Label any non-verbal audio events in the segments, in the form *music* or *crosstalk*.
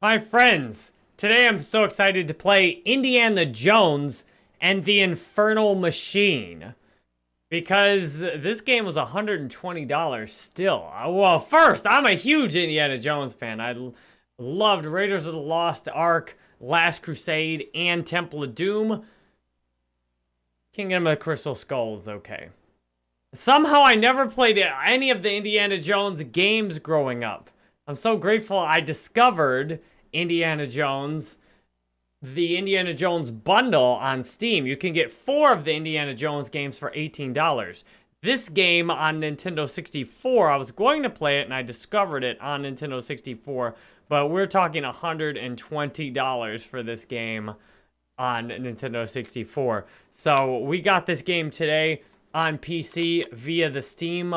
My friends, today I'm so excited to play Indiana Jones and the Infernal Machine. Because this game was $120 still. Uh, well, first, I'm a huge Indiana Jones fan. I loved Raiders of the Lost Ark, Last Crusade, and Temple of Doom. Kingdom of the Crystal Skull is okay. Somehow I never played any of the Indiana Jones games growing up. I'm so grateful I discovered Indiana Jones, the Indiana Jones bundle on Steam. You can get four of the Indiana Jones games for $18. This game on Nintendo 64, I was going to play it and I discovered it on Nintendo 64, but we're talking $120 for this game on Nintendo 64. So we got this game today on PC via the Steam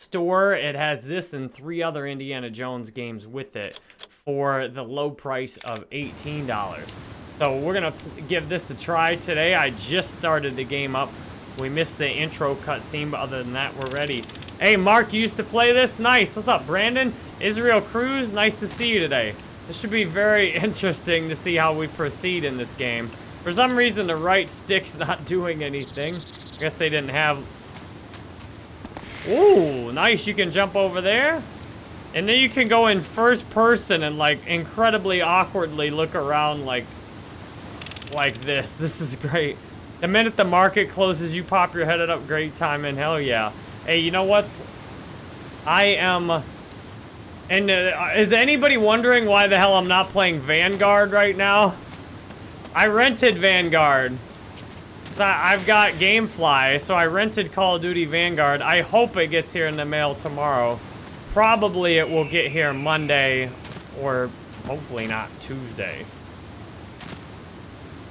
store. It has this and three other Indiana Jones games with it for the low price of $18. So we're going to give this a try today. I just started the game up. We missed the intro cutscene, but other than that, we're ready. Hey, Mark, you used to play this? Nice. What's up, Brandon? Israel Cruz, nice to see you today. This should be very *laughs* interesting to see how we proceed in this game. For some reason, the right stick's *laughs* not doing anything. I guess they didn't have Ooh, nice. You can jump over there. And then you can go in first person and like incredibly awkwardly look around like like this. *laughs* This is great. The minute the market closes, you pop your head up. Great time and hell yeah. Hey, you know what's... I am... And uh, is anybody wondering why the hell I'm not playing Vanguard right now? I rented Vanguard. I've got Gamefly, so I rented Call of Duty Vanguard. I hope it gets here in the mail tomorrow. Probably it will get here Monday or hopefully not Tuesday.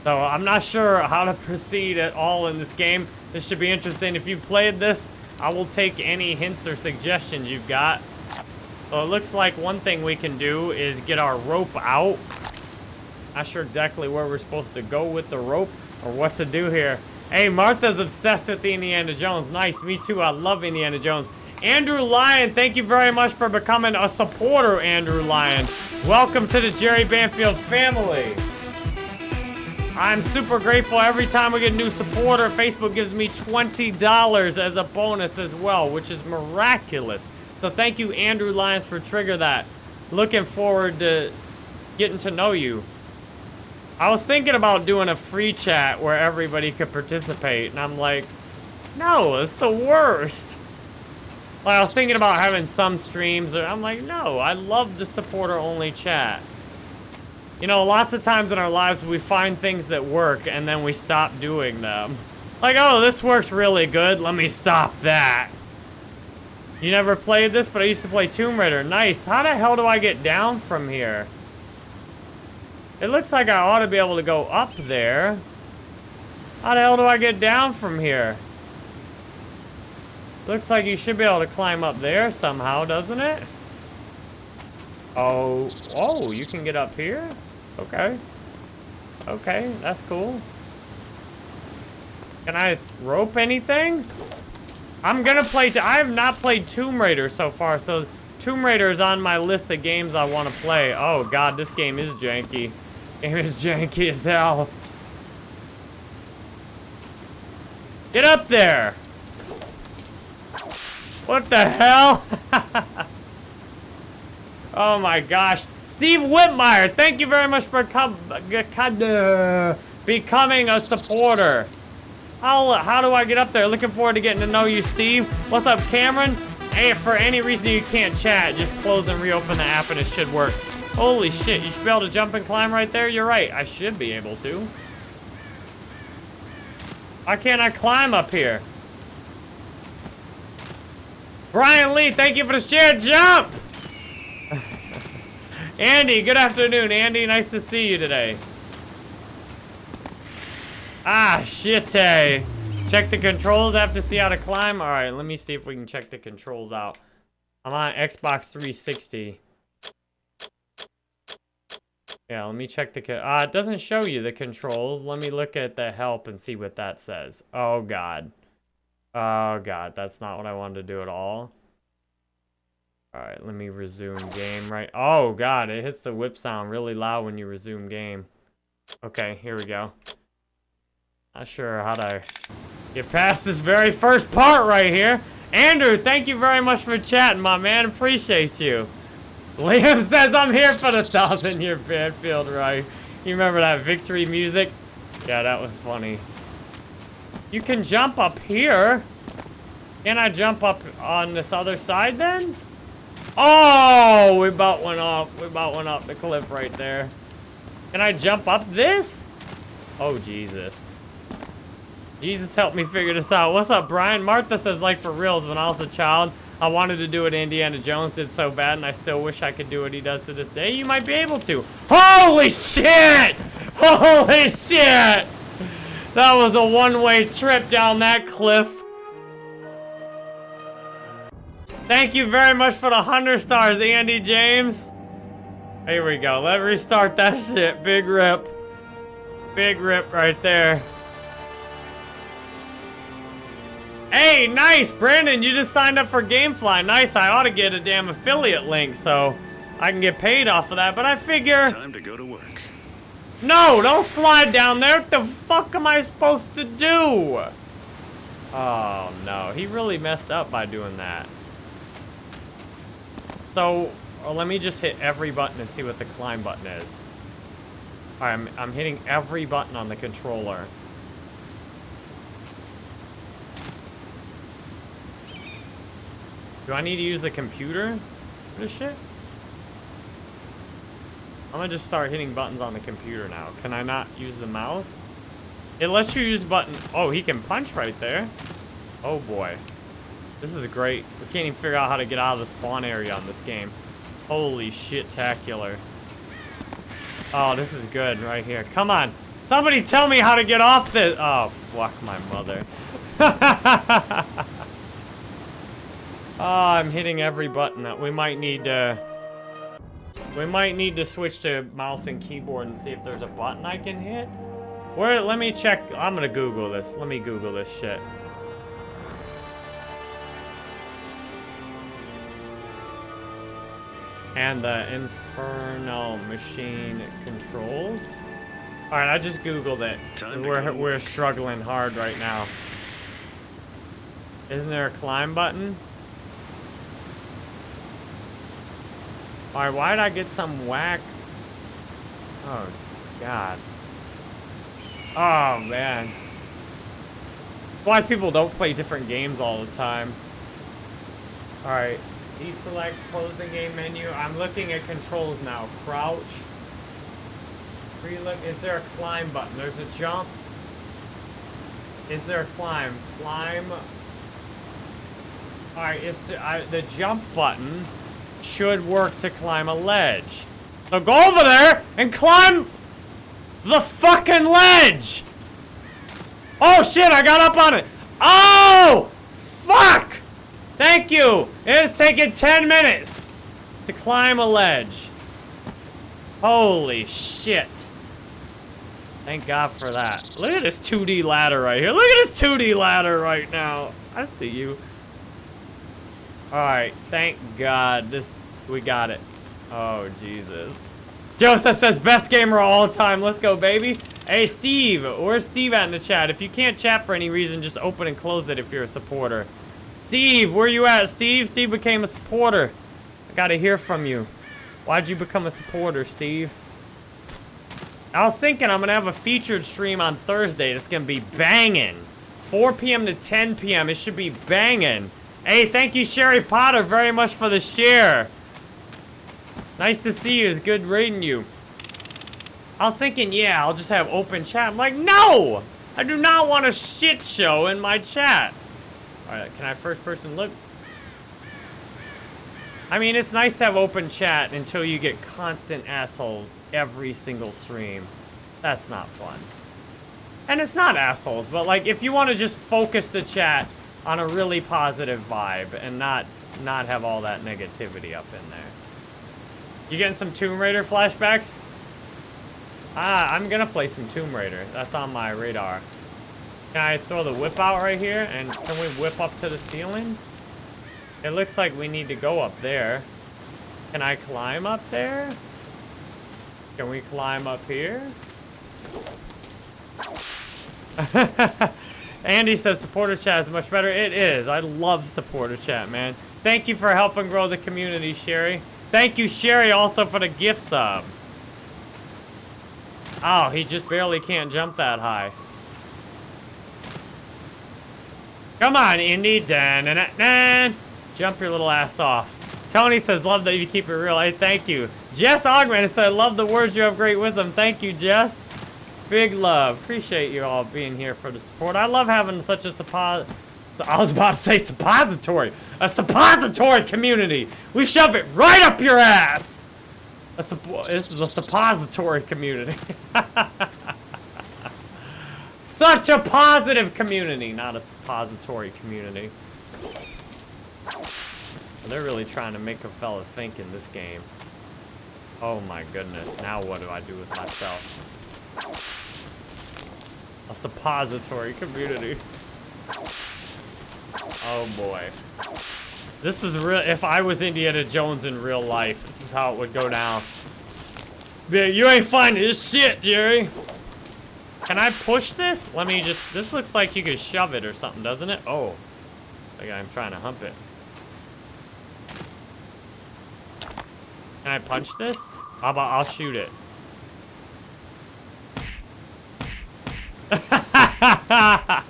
So I'm not sure how to *laughs* proceed at all in this game. This should be interesting. If you played this, I will take any hints or suggestions you've got. So it looks like one thing we can do is get our rope out. Not sure exactly where we're supposed to go with the rope or what to do here. Hey, Martha's obsessed with the Indiana Jones. Nice, me too. I love Indiana Jones. Andrew Lyon, thank you very much for becoming a supporter, Andrew Lyon. Welcome to the Jerry Banfield family. I'm super grateful every time we get a new supporter. Facebook gives me $20 as a bonus as well, which is miraculous. So thank you, Andrew Lyons, for trigger that. Looking forward to getting to know you. I was thinking about doing a free chat where everybody could participate, and I'm like, no, it's the worst. Like, I was thinking about having some streams, and I'm like, no, I love the supporter-only chat. You know, lots of times in our lives, we find things that work, and then we stop doing them. Like, oh, this works really good, let me stop that. You never played this, but I used to play Tomb Raider. Nice. How the hell do I get down from here? It looks like I ought to be able to go up there. How the hell do I get down from here? Looks like you should be able to climb up there somehow, doesn't it? Oh, oh, you can get up here? Okay. Okay, that's cool. Can I rope anything? I'm gonna play, I have not played Tomb Raider so far, so Tomb Raider is on my list of games I want to play. Oh god, this game is janky. Game is *laughs* janky as hell. Get up there! What the hell? *laughs* oh my gosh. Steve Whitmire, thank you very much for becoming a supporter. How, how do I get up there? Looking forward to getting to know you, Steve. What's up, Cameron? Hey, for any reason you can't chat, just close and reopen the app and it should work. Holy shit, you should be able to jump and climb right there? You're right, I should be able to. Why can't I climb up here? Brian Lee, thank you for the share. Jump! *laughs* Andy, good afternoon, Andy. Nice to see you today. Ah, shit. -ay. Check the controls. I have to see how to climb. All right, let me see if we can check the controls out. I'm on Xbox 360. Yeah, let me check the... Uh, it doesn't show you the controls. Let me look at the help and see what that says. Oh, God. Oh, God. That's not what I wanted to do at all. Alright, let me resume game right. Oh god, it hits the whip sound really loud when you resume game. Okay, here we go. Not sure how to get past this very first part right here. Andrew, thank you very much for chatting, my man. Appreciate you. Liam *laughs* says I'm here for the thousand year Banfield right. You remember that victory music? Yeah, that was funny. You can jump up here. Can I jump up on this other side then? Oh, we about went off. We about went up the cliff right there. Can I jump up this? Oh, Jesus. Jesus help me figure this out. What's up, Brian? Martha says, like, for reals, when I was a child, I wanted to do what Indiana Jones did so bad, and I still wish I could do what he does to this day. You might be able to. Holy shit! *laughs* Holy shit! That was a one-way trip down that cliff. Thank you very much for the 100 stars, Andy James. Here we go. Let's restart that *laughs* shit. Big rip. Big rip right there. Hey, nice! Brandon, you just signed up for Gamefly. Nice, I ought to get a damn affiliate link so I can get paid off of that, but I figure... Time to go to work. No, don't slide down there. What the fuck am I supposed to do? Oh, no. He really messed up by doing that. So, well, let me just hit every button and see what the climb button is. I'm, I'm hitting every button on the controller. Do I need to use a computer for this shit? I'm gonna just start hitting buttons on the computer now. Can I not use the mouse? It lets you use button. Oh, he can punch right there. Oh boy. This is great. We can't even figure out how to get out of the spawn area on this game. Holy shit-tacular. Oh, this is good right here. Come on. Somebody tell me how to get off this. Oh, fuck my mother. oh, *laughs* I'm hitting every button. that We might need to... We might need to switch to mouse and keyboard and see if there's a button I can hit. Where, let me check. I'm gonna Google this. Let me Google this shit. and the Inferno Machine controls. All right, I just Googled it. We're, we're struggling hard right now. Isn't there a climb button? All right, why did I get some whack? Oh, God. Oh, man. Why people don't play different games all the time. All right. Deselect closing game menu. I'm looking at controls now. Crouch. Relook. Is there a climb button? There's a jump. Is there a climb? Climb. Alright, it's uh, the jump button should work to climb a ledge. So go over there and climb the fucking ledge! Oh shit, I got up on it! Oh! Fuck! Thank you! It's taken 10 minutes to climb a ledge. Holy shit. Thank God for that. Look at this 2D ladder right here. Look at this 2D ladder right now. I see you. Alright, thank God. This we got it. Oh, Jesus. Joseph says, best gamer of all time. Let's go, baby. Hey, Steve. Where's Steve at in the chat? If you can't chat for any reason, just open and close it if you're a supporter. Steve, where you at, Steve? Steve became a supporter. I gotta hear from you. Why'd you become a supporter, Steve? I was thinking I'm gonna have a featured stream on Thursday that's gonna be banging. 4 p.m. to 10 p.m. It should be banging. Hey, thank you, Sherry Potter, very much for the share. Nice to see you. It's good reading you. I was thinking, yeah, I'll just have open chat. I'm like, no! I do not want a shit show in my chat. Alright, can I first person look? I mean, it's nice to have open chat until you get constant assholes every single stream. That's not fun. And it's not assholes, but like, if you want to just focus the chat on a really positive vibe and not not have all that negativity up in there. You getting some Tomb Raider flashbacks? Ah, I'm gonna play some Tomb Raider. That's on my radar. Can I throw the whip out right here? And can we whip up to the ceiling? It looks like we need to go up there. Can I climb up there? Can we climb up here? *laughs* Andy says supporter chat is much better. It is. I love supporter chat, man. Thank you for helping grow the community, Sherry. Thank you, Sherry, also for the gift sub. Oh, he just barely can't jump that high. Come on, Indy. -na -na -na. Jump your little ass off. Tony says, love that you keep it real. Hey, thank you. Jess Augment said, love the words you have great wisdom. Thank you, Jess. Big love. Appreciate you all being here for the support. I love having such a suppos... I was about to say suppository. A suppository community. We shove it right up your ass. A this is a suppository community. *laughs* Such a positive community, not a suppository community. They're really trying to make a fella think in this game. Oh my goodness, now what do I do with myself? A suppository community. Oh boy. This is real, if I was Indiana Jones in real life, this is how it would go down. You ain't finding this shit, Jerry. Can I push this? Let me just, this looks like you could shove it or something, doesn't it? Oh, like I'm trying to hump it. Can I punch this? How about I'll shoot it? *laughs*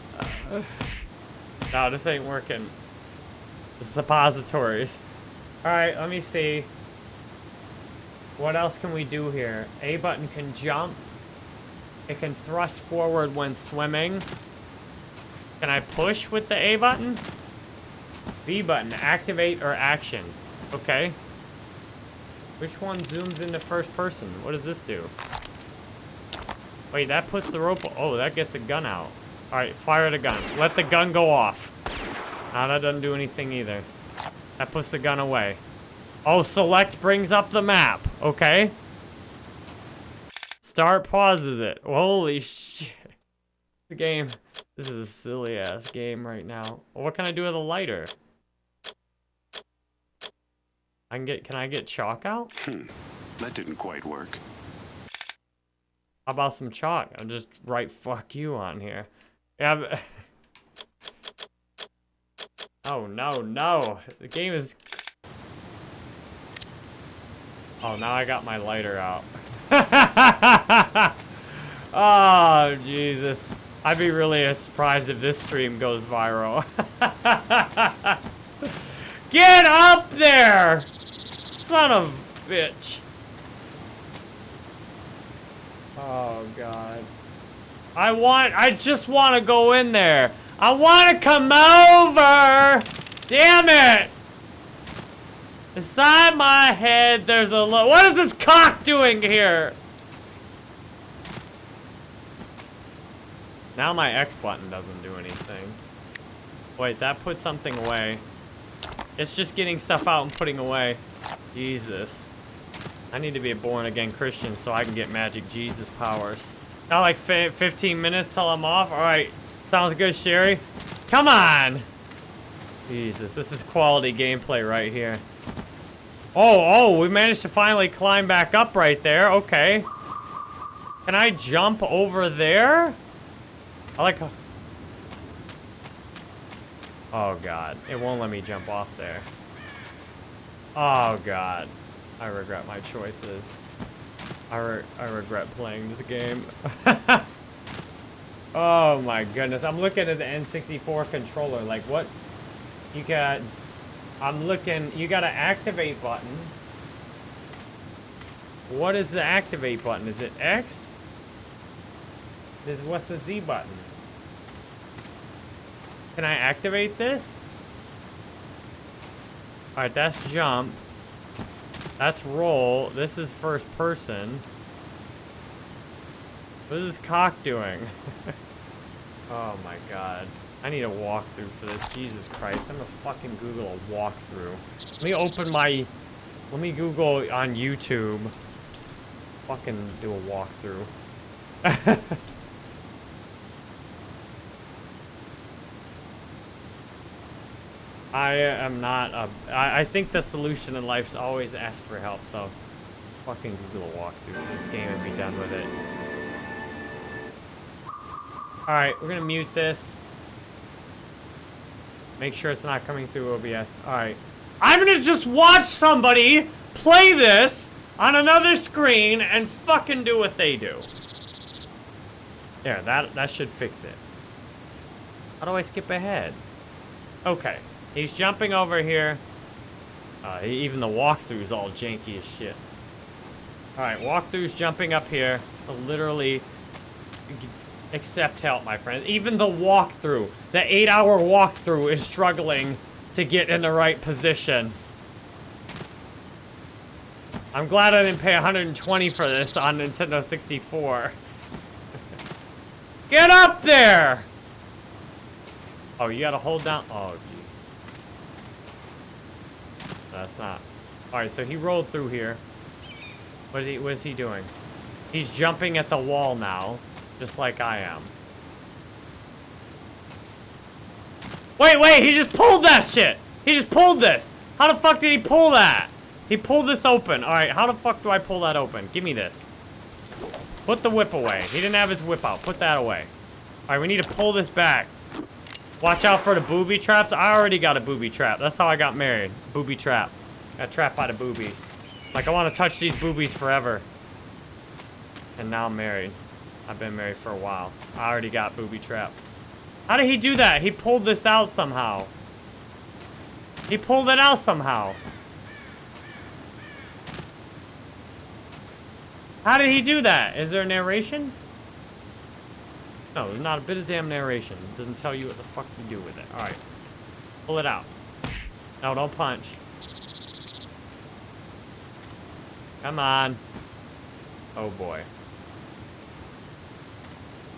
no, this ain't working. The suppositories. Alright, let me see. What else can we do here? A button can jump. It can thrust forward when swimming. Can I push with the A button? B button, activate or action. Okay. Which one zooms into first person? What does this do? Wait, that puts the rope... Oh, that gets the gun out. Alright, fire the gun. Let the gun go off. Now that doesn't do anything either. That puts the gun away. Oh, select brings up the map. Okay. Start pauses it. Holy shit. The game. This is a silly ass game right now. What can I do with a lighter? I can get, can I get chalk out? Hmm. That didn't quite work. How about some chalk? I'll just write fuck you on here. Yeah, *laughs* Oh, no, no. The game is... Oh, now I got my lighter out. *laughs* oh, Jesus. I'd be really surprised if this stream goes viral. *laughs* Get up there! Son of bitch. Oh, God. I want, I just want to go in there. I want to come over! Damn it! Inside my head, there's a lo- What is this cock doing here? Now my X button doesn't do anything. Wait, that put something away. It's just getting stuff out and putting away. Jesus. I need to be a born-again Christian so I can get magic Jesus powers. Got like 15 minutes till I'm off? Alright. Sounds good, Sherry. Come on! Jesus, this is quality gameplay right here. Oh, oh, we managed to finally climb back up right there. Okay. Can I jump over there? I like... Oh, God. It won't let me jump off there. Oh, God. I regret my choices. I, re I regret playing this game. *laughs* oh, my goodness. I'm looking at the N64 controller. Like, what... You got I'm looking, you got an activate button. What is the activate button? Is it X? Is, what's the Z button? Can I activate this? Alright, that's jump. That's roll. This is first person. What is this cock doing? *laughs* oh my god. I need a walkthrough for this. Jesus Christ. I'm gonna fucking Google a walkthrough. Let me open my... Let me Google on YouTube. Fucking do a walkthrough. *laughs* I am not a, I, I think the solution in life is always ask for help, so fucking Google a walkthrough for this game and be done with it. Alright, we're gonna mute this. Make sure it's not coming through OBS. Alright. I'm gonna just watch somebody play this on another screen and fucking do what they do. There, that, that should fix it. How do I skip ahead? Okay. He's jumping over here. Uh, even the walkthrough's all janky as shit. Alright, walkthrough's jumping up here. Literally accept help, my friend. Even the walkthrough, the eight-hour walkthrough is struggling to get in the right position. I'm glad I didn't pay 120 for this on Nintendo 64. *laughs* Get up there! Oh, you gotta hold down. Oh, gee. That's not. Alright, so he rolled through here. What is he, what is he doing? He's jumping at the wall now, just like I am. Wait, wait, he just pulled that shit! He just pulled this! How the fuck did he pull that? He pulled this open. Alright, how the fuck do I pull that open? Give me this. Put the whip away. He didn't have his whip out. Put that away. Alright, we need to pull this back. Watch out for the booby traps. I already got a booby trap. That's how I got married. Booby trap. Got trapped by the boobies. Like, I want to touch these boobies forever. And now I'm married. I've been married for a while. I already got booby trap. How did he do that? He pulled this out somehow. He pulled it out somehow. How did he do that? Is there a narration? No, there's not a bit of damn narration. It doesn't tell you what the fuck to do with it. Alright. Pull it out. No, don't punch. Come on. Oh boy.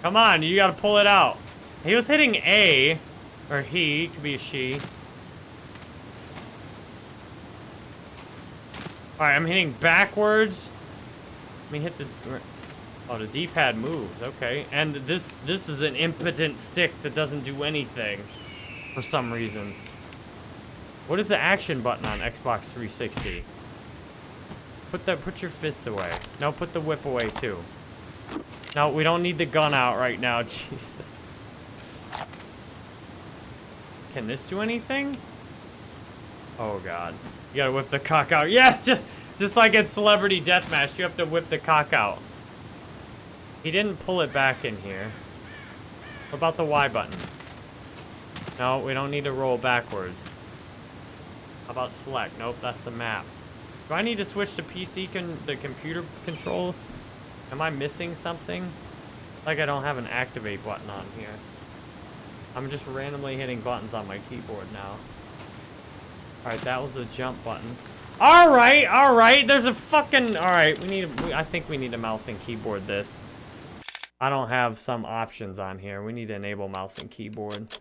Come on, you gotta pull it out. He was hitting A. Or he, could be a she. Alright, I'm hitting backwards. Let me hit the... Oh, the D-pad moves. Okay. And this this is an impotent stick that doesn't do anything. For some reason. What is the action button on Xbox 360? Put the put your fists away. No, put the whip away too. No, we don't need the gun out right now. *laughs* Jesus. Can this do anything? Oh god. You gotta whip the cock out. Yes, just just like in Celebrity Deathmatch, you have to whip the cock out. He didn't pull it back in here. What about the Y button? No, we don't need to roll backwards. How about select? Nope, that's the map. Do I need to switch to PC con the computer controls? Am I missing something? Like I don't have an activate button on here. I'm just randomly hitting buttons on my keyboard now. Alright, that was the jump button. Alright, alright, there's a fucking... Alright, we need... I think we need a mouse and keyboard this. I don't have some options on here. We need to enable mouse and keyboard.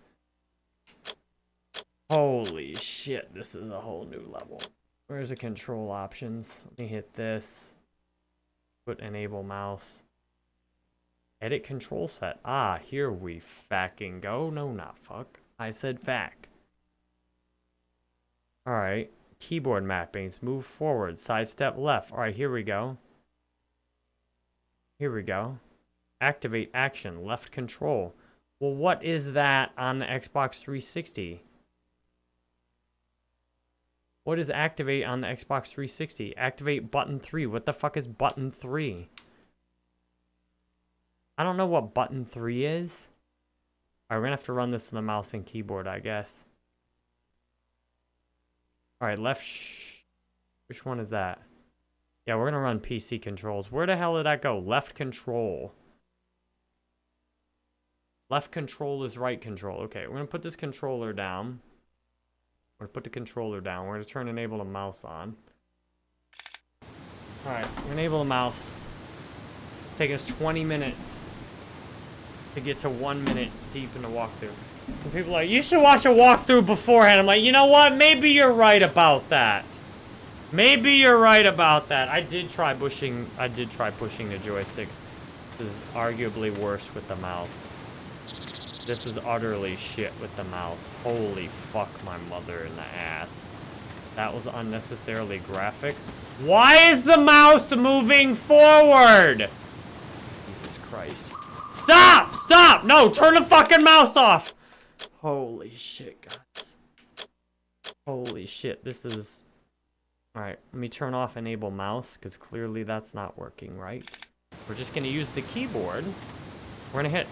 Holy shit, this is a whole new level. Where's the control options? Let me hit this. Put enable mouse. Edit control set. Ah, here we fucking go. No, not fuck. I said fack. Alright. Keyboard mappings. Move forward. Sidestep left. Alright, here we go. Here we go. Activate action. Left control. Well, what is that on the Xbox 360? What is activate on the Xbox 360? Activate button 3. What the fuck is button 3? I don't know what button 3 is. Alright, we're gonna have to run this in the mouse and keyboard, I guess. Alright, left... Which one is that? Yeah, we're gonna run PC controls. Where the hell did that go? Left control. Left control is right control. Okay, we're gonna put this controller down. We're gonna put the controller down. We're gonna turn enable the mouse on. Alright, enable the mouse. Take us 20 minutes to get to one minute deep in the walkthrough. Some people are like, you should watch a walkthrough beforehand. I'm like, you know what? Maybe you're right about that. Maybe you're right about that. I did try pushing, I did try pushing the joysticks. This is arguably worse with the mouse. This is utterly shit with the mouse. Holy fuck my mother in the ass. That was unnecessarily graphic. Why is the mouse moving forward? Jesus Christ. Stop! Stop! No, turn the fucking mouse off! Holy shit, guys. Holy shit, this is... Alright, let me turn off enable mouse, because clearly that's not working right. We're just going to use the keyboard. We're going to hit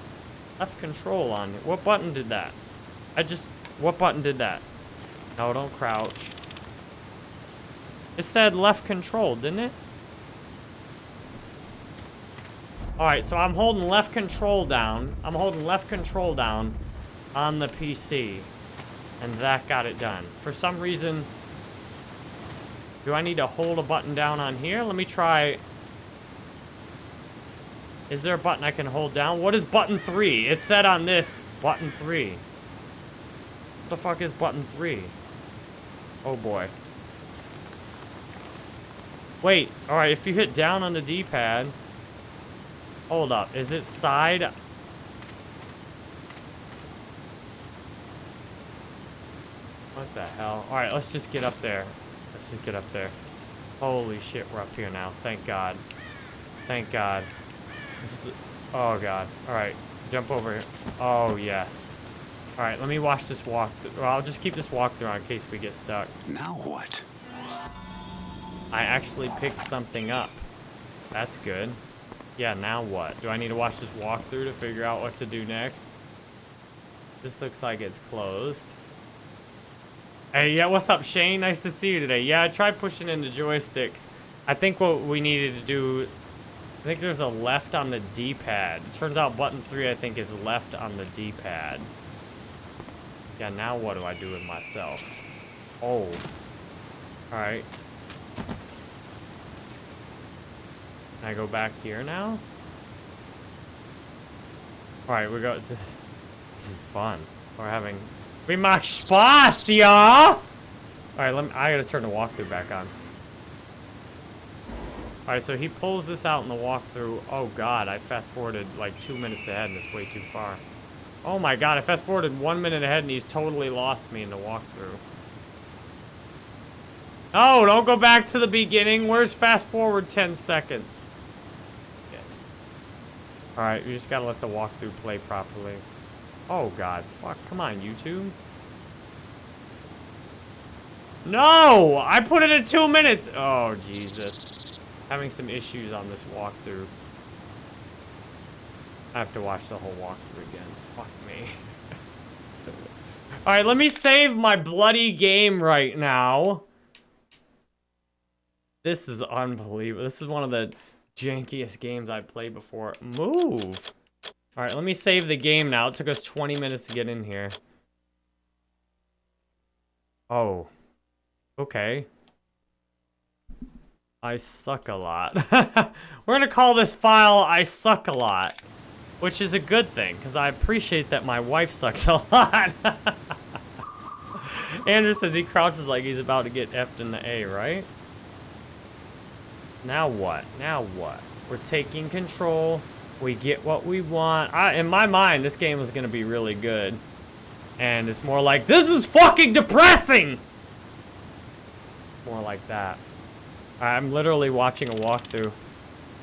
left control on. What button did that? I just... What button did that? No, don't crouch. It said left control, didn't it? Alright, so I'm holding left control down. I'm holding left control down on the PC. And that got it done. For some reason... Do I need to hold a button down on here? Let me try... Is there a button I can hold down? What is button 3? It said on this, button 3. What the fuck is button 3? Oh boy. Wait, alright, if you hit down on the D-pad... Hold up, is it side? What the hell? Alright, let's just get up there. Let's just get up there. Holy shit, we're up here now. Thank God. Thank God. This is... Oh, God. Alright, jump over here. Oh, yes. Alright, let me watch this walk. Well, I'll just keep this walkthrough in case we get stuck. Now what? I actually picked something up. That's good. Yeah, now what? Do I need to watch this walkthrough to figure out what to do next? This looks like it's closed. Hey, yeah, what's up, Shane? Nice to see you today. Yeah, I tried pushing in the joysticks. I think what we needed to do... I think there's a left on the D-pad. Turns out button 3, I think, is left on the D-pad. Yeah, now what do I do with myself? Oh. Alright. Can I go back here now? Alright, we go. *laughs* This is fun. We're having. We mach Spaß, ja! Alright, let me. I gotta turn the walkthrough back on. Alright, so he pulls this out in the walkthrough. Oh god, I fast forwarded like two minutes ahead and it's way too far. Oh my god, I fast forwarded one minute ahead and he's totally lost me in the walkthrough. Oh, don't go back to the beginning. Where's fast forward 10 seconds? Alright, you just gotta let the walkthrough play properly. Oh god, fuck, come on, YouTube. No! I put it in two minutes! Oh, Jesus. Having some issues on this walkthrough. I have to watch the whole walkthrough again. Fuck me. *laughs* Alright, let me save my bloody game right now. This is unbelievable. This is one of the jankiest games I've played before. Move! Alright, let me save the game now. It took us 20 minutes to get in here. Oh. Okay. I suck a lot. *laughs* We're gonna call this file I suck a lot. Which is a good thing, because I appreciate that my wife sucks a *laughs* lot. Andrew says he crouches like he's about to get F'd in the A, right? Now what? Now what? We're taking control. We get what we want. I, in my mind, this game going to be really good. And it's more like, this is fucking depressing! More like that. I'm literally watching a walkthrough.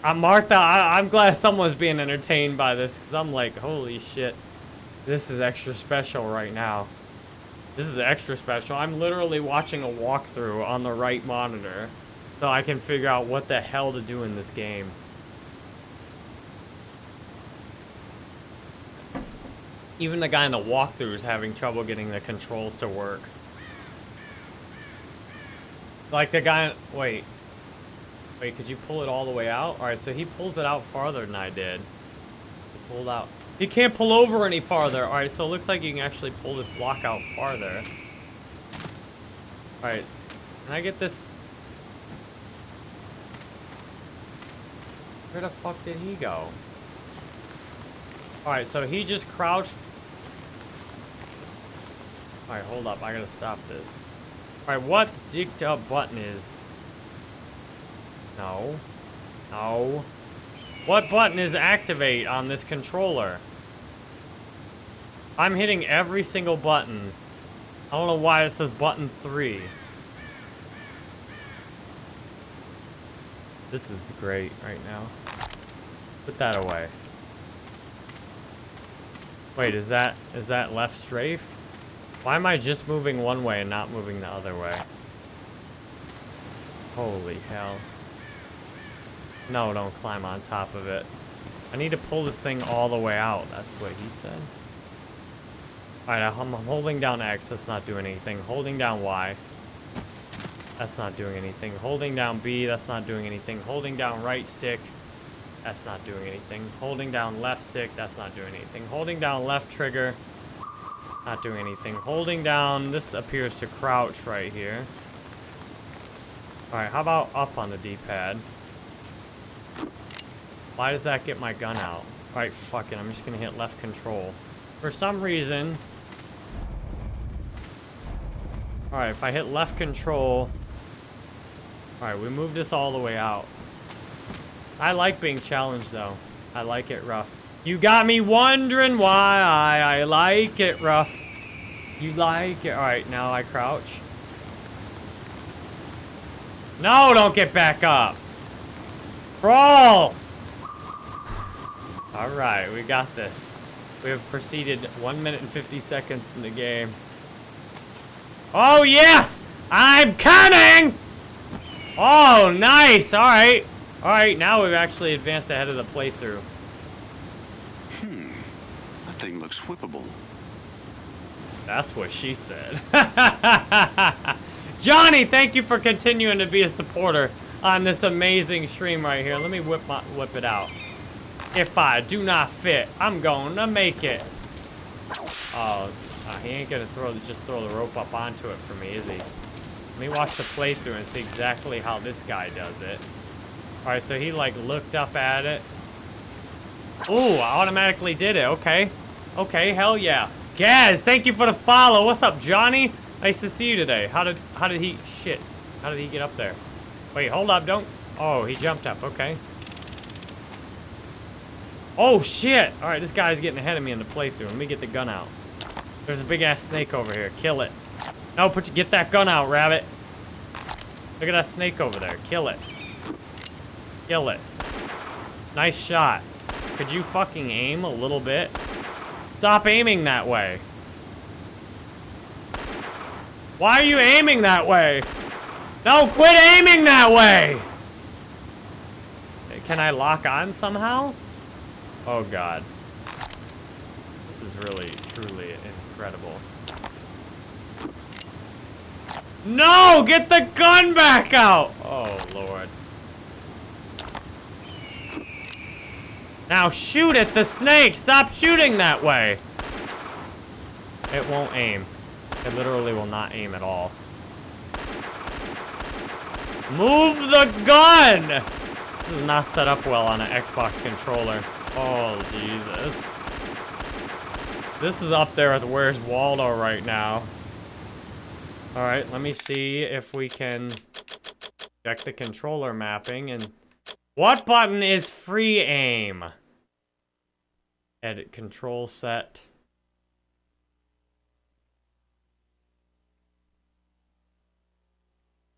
I'm Martha, I, I'm glad someone's being entertained by this, because I'm like, holy shit. This is extra special right now. This is extra special. I'm literally watching a walkthrough on the right monitor so I can figure out what the hell to do in this game. Even the guy in the walkthrough is having trouble getting the controls to work. Like the guy, wait. Wait, could you pull it all the way out? All right, so he pulls it out farther than I did. He pulled out. He can't pull over any farther. All right, so it looks like you can actually pull this block out farther. All right, can I get this? Where the fuck did he go? Alright, so he just crouched. Alright, hold up. I gotta stop this. Alright, what dicked up button is... No. No. What button is activate on this controller? I'm hitting every single button. I don't know why it says button three. This is great right now. Put that away. Wait, is that is that left strafe? Why am I just moving one way and not moving the other way? Holy hell. No, don't climb on top of it. I need to pull this thing all the way out. That's what he said. Alright, I'm holding down X. That's not doing anything. Holding down Y. That's not doing anything. Holding down B. That's not doing anything. Holding down right stick. That's not doing anything. Holding down left stick. That's not doing anything. Holding down left trigger. Not doing anything. Holding down. This appears to crouch right here. Alright, how about up on the D-pad? Why does that get my gun out? Alright, fuck it. I'm just gonna hit left control. For some reason... Alright, if I hit left control... Alright, we move this all the way out. I like being challenged, though. I like it rough. You got me wondering why I, I like it rough. You like it. Alright, now I crouch. No, don't get back up. Crawl! Alright, we got this. We have proceeded 1 minute and 50 seconds in the game. Oh, yes! I'm coming! Oh, nice! Alright. Alright, now we've actually advanced ahead of the playthrough. Hmm. That thing looks whippable. That's what she said. *laughs* Johnny, thank you for continuing to be a supporter on this amazing stream right here. Let me whip my, whip it out. If I do not fit, I'm to make it. Oh, uh, he ain't gonna throw just throw the rope up onto it for me, is he? Let me watch the playthrough and see exactly how this guy does it. Alright, so he like looked up at it. Ooh, I automatically did it. Okay. Okay, hell yeah. Gaz, thank you for the follow. What's up, Johnny? Nice to see you today. How did how did he shit? How did he get up there? Wait, hold up, don't Oh, he jumped up, okay. Oh, shit! Alright, this guy's getting ahead of me in the playthrough. Let me get the gun out. There's a big-ass snake over here. Kill it. No, put you, get that gun out, rabbit. Look at that snake over there. Kill it. Kill it. Nice shot. Could you fucking aim a little bit? Stop aiming that way. Why are you aiming that way? No, quit aiming that way! Can I lock on somehow? Oh god. This is really, truly incredible. No! Get the gun back out! Oh, lord. Now shoot at the snake! Stop shooting that way! It won't aim. It literally will not aim at all. Move the gun! This is not set up well on an Xbox controller. Oh, Jesus. This is up there with Where's Waldo right now. Alright, let me see if we can check the controller mapping and... What button is free aim? Edit control set.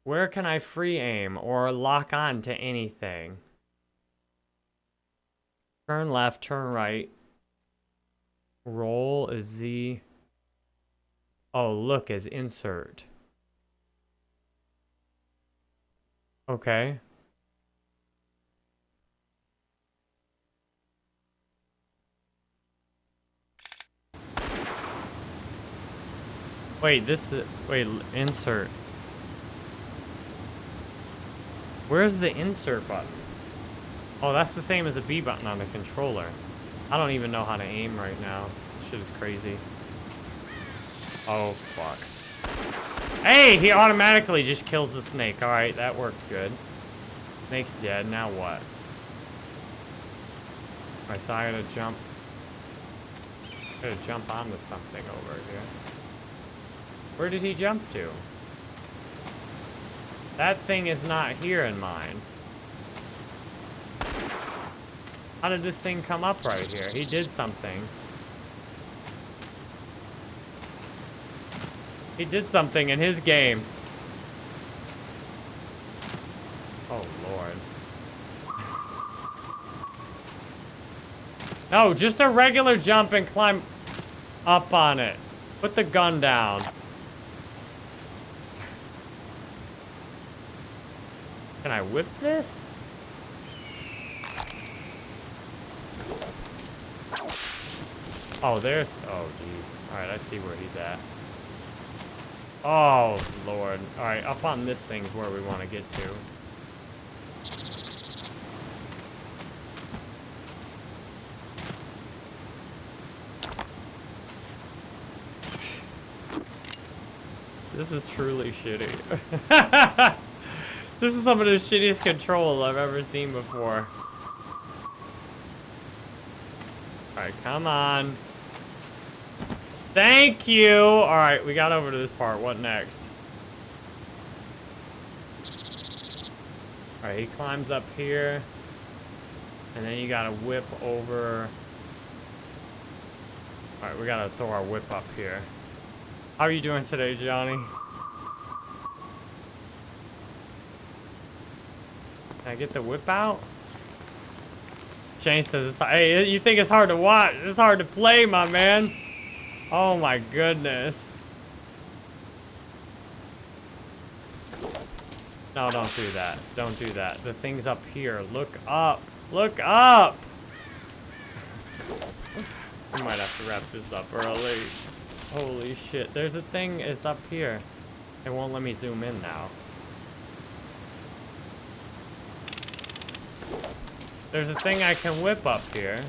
Where can I free aim or lock on to anything? Turn left, turn right. Roll is Z. Oh, look is insert. Okay. Wait, this is, wait, insert. Where's the insert button? Oh, that's the same as a B button on the controller. I don't even know how to aim right now. This shit is crazy. Oh, fuck. Hey, he automatically just kills the snake. Alright, that worked good. Snake's dead. Now what? Alright, so I gotta jump. I gotta jump onto something over here. Where did he jump to? That thing is not here in mine. How did this thing come up right here? He did something. He did something in his game. Oh, Lord. No, just a regular jump and climb up on it. Put the gun down. Can I whip this? Oh, there's... Oh, jeez. Alright, I see where he's at. Oh, Lord. Alright, up on this thing's where we want to get to. This is truly shitty. *laughs* this is some of the shittiest control I've ever seen before. Alright, come on. Thank you! Alright, we got over to this part. What next? Alright, he climbs up here. And then you gotta whip over... Alright, we gotta throw our whip up here. How are you doing today, Johnny? Can I get the whip out? Shane says, hey, you think it's hard to watch? It's hard to play, my man. Oh my goodness. No, don't do that. Don't do that. The thing's up here. Look up. Look up! we might have to wrap this up early. Holy shit. There's a thing is up here. It won't let me zoom in now. There's a thing I can whip up here.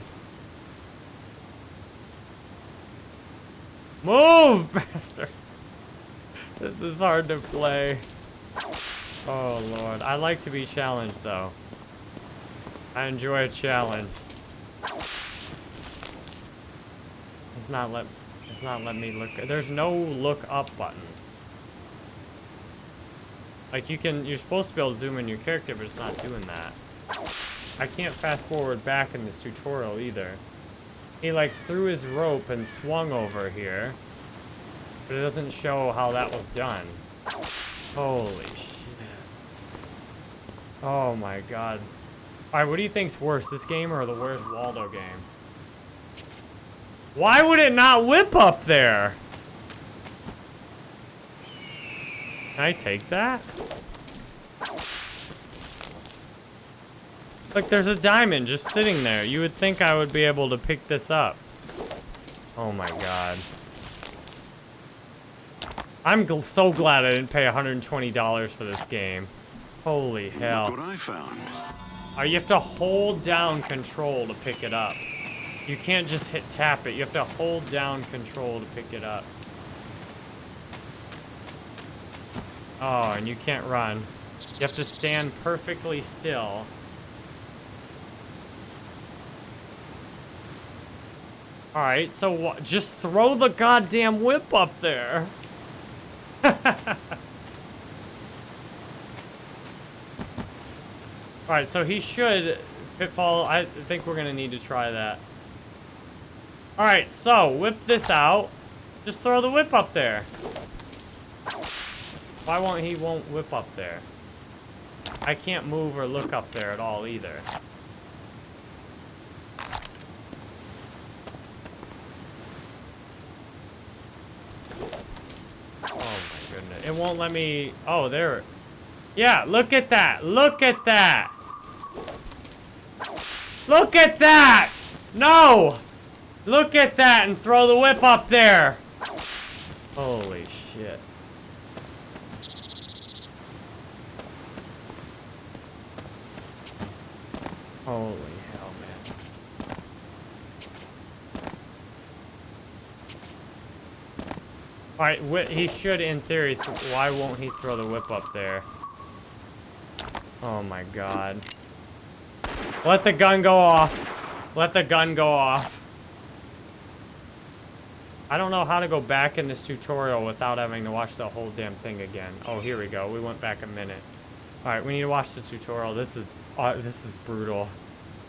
Move, *laughs* bastard! This is hard to play. Oh, Lord. I like to be challenged, though. I enjoy a challenge. It's not let... It's not letting me look... There's no look up button. Like, you can... You're supposed to be able to zoom in your character, but it's not doing that. I can't fast forward back in this tutorial, either. He like threw his rope and swung over here. But it doesn't show how that was done. Holy shit. Oh my god. Alright, what do you think's worse, this game or the Where's Waldo game? Why would it not whip up there? Can I take that? Look, there's a diamond just sitting there. You would think I would be able to pick this up. Oh my god. I'm gl so glad I didn't pay $120 for this game. Holy hell. Look what I found. Uh, you have to hold down control to pick it up. You can't just hit tap it. You have to hold down control to pick it up. Oh, and you can't run. You have to stand perfectly still. Alright, so just throw the goddamn whip up there. *laughs* Alright, so he should... Pitfall, I think we're going to need to try that. Alright, so, whip this out. Just throw the whip up there. Why won't he won't whip up there? I can't move or look up there at all either. It won't let me... Oh, there. Yeah, look at that. Look at that. Look at that. No. Look at that and throw the whip up there. Holy shit. Holy Alright, he should, in theory, why won't he throw the whip up there? Oh my god. Let the gun go off. Let the gun go off. I don't know how to go back in this tutorial without having to watch the whole damn thing again. Oh, here we go. We went back a minute. Alright, we need to watch the tutorial. This is, uh, this is brutal.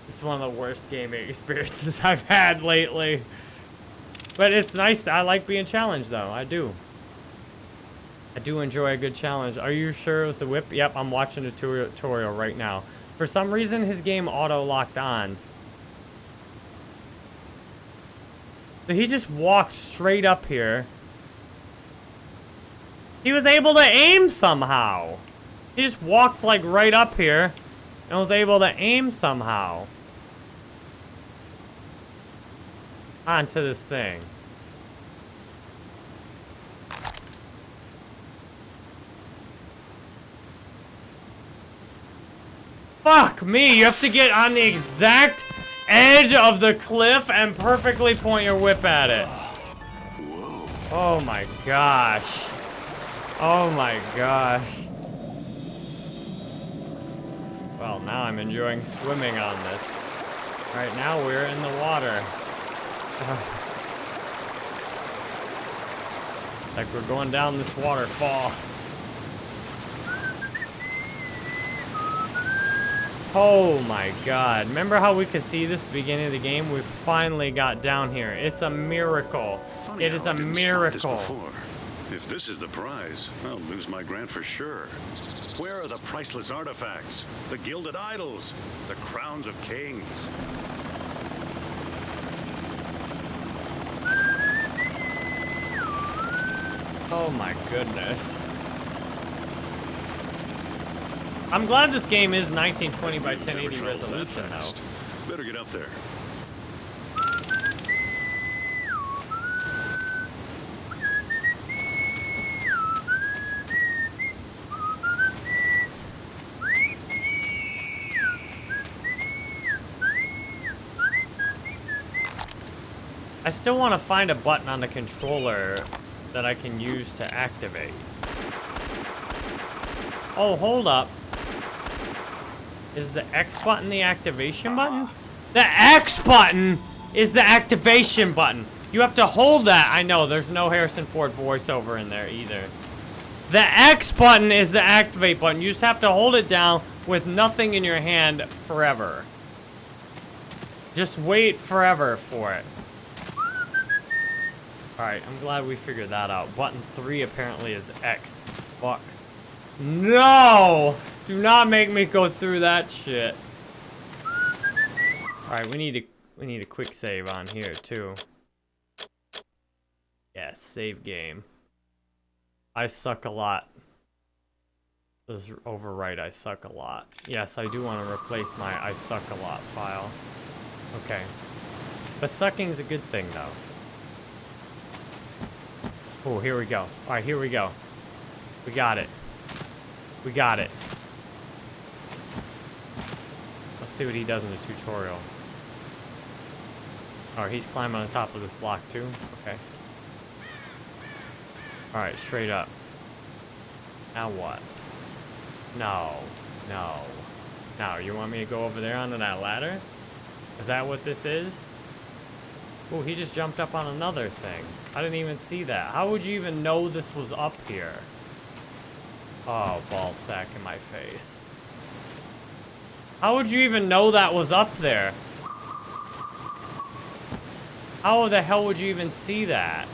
This is one of the worst gaming *laughs* experiences I've had lately. But it's nice. I like being challenged, though. I do. I do enjoy a good challenge. Are you sure it was the whip? Yep, I'm watching the tutorial right now. For some reason, his game auto-locked on. So he just walked straight up here. He was able to aim somehow. He just walked like right up here and was able to aim somehow. Onto this thing. Fuck me, you have to get on the exact edge of the cliff and perfectly point your whip at it. Oh my gosh. Oh my gosh. Well, now I'm enjoying swimming on this. Right now we're in the water. Uh, like we're going down this waterfall. Oh my god. Remember how we could see this beginning of the game? We finally got down here. It's a miracle. Funny it is a I this miracle. If this is the prize, I'll lose my grant for sure. Where are the priceless artifacts? The gilded idols? The crowns of kings? Oh my goodness. I'm glad this game is 1920 by 1080 resolution though. Better get up there. I still want to find a button on the controller that I can use to activate. Oh, hold up. Is the X button the activation button? The X button is the activation button. You have to hold that. I know, there's no Harrison Ford voiceover in there either. The X button is the activate button. You just have to hold it down with nothing in your hand forever. Just wait forever for it. Alright, I'm glad we figured that out. Button 3 apparently is X. Fuck. No! Do not make me go through that shit. Alright, we need a we need a quick save on here too. Yes, save game. I suck a lot. This is overwrite I suck a lot. Yes, I do want to replace my I suck a lot file. Okay. But sucking is a good thing though. Oh, here we go. All right, here we go. We got it. We got it. Let's see what he does in the tutorial. All right, he's climbing on top of this block too. Okay. All right, straight up. Now what? No, no, Now, You want me to go over there onto that ladder? Is that what this is? Oh, he just jumped up on another thing. I didn't even see that. How would you even know this was up here? Oh, ball sack in my face. How would you even know that was up there? How the hell would you even see that?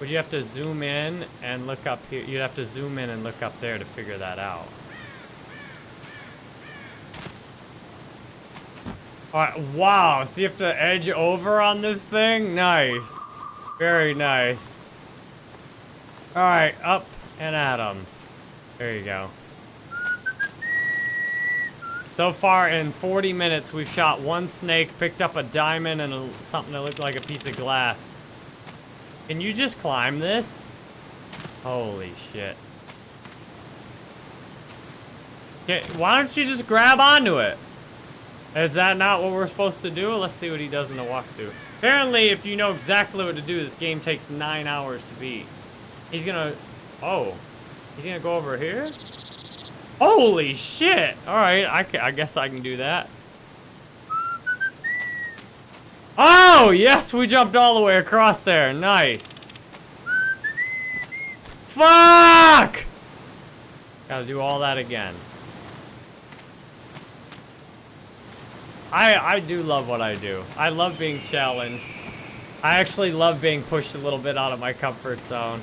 Would you have to zoom in and look up here? You'd have to zoom in and look up there to figure that out. Alright, wow, so you have to edge over on this thing? Nice. Very nice. Alright, up and at 'em. There you go. So far in 40 minutes, we've shot one snake, picked up a diamond, and a, something that looked like a piece of glass. Can you just climb this? Holy shit. Okay, why don't you just grab onto it? Is that not what we're supposed to do? Let's see what he does in the walkthrough. Apparently, if you know exactly what to do, this game takes nine hours to beat. He's gonna... Oh. He's gonna go over here? Holy shit! Alright, I, I guess I can do that. Oh, yes, we jumped all the way across there. Nice. Fuck! Gotta do all that again. I, I do love what I do. I love being challenged. I actually love being pushed a little bit out of my comfort zone.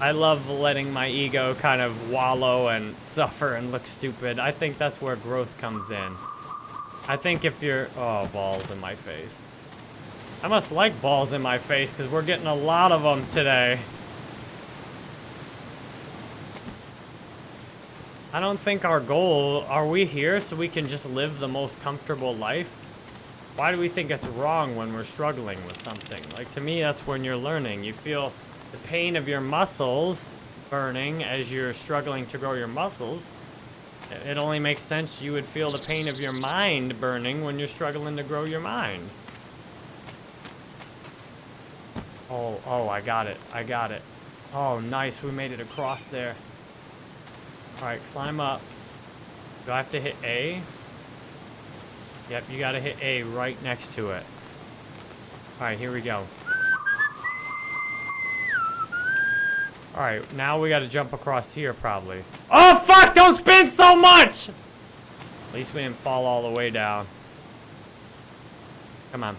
I love letting my ego kind of wallow and *laughs* suffer and look stupid. I think that's where growth comes in. I think if you're... Oh, balls in my face. I must like balls in my face because we're getting a lot of them today. I don't think our goal... Are we here so we can just live the most comfortable life? Why do we think it's wrong when we're struggling with something? Like, to me, that's when you're learning. You feel the pain of your muscles burning as you're struggling to grow your muscles. It only makes sense you would feel the pain of your mind burning when you're struggling to grow your mind. Oh, oh, I got it. I got it. Oh, nice. We made it across there. Alright, climb up. Do I have to hit A? Yep, you gotta hit A right next to it. Alright, here we go. Alright, now we gotta jump across here, probably. Oh, fuck! Don't spin so much! At least we didn't fall all the way down. Come on.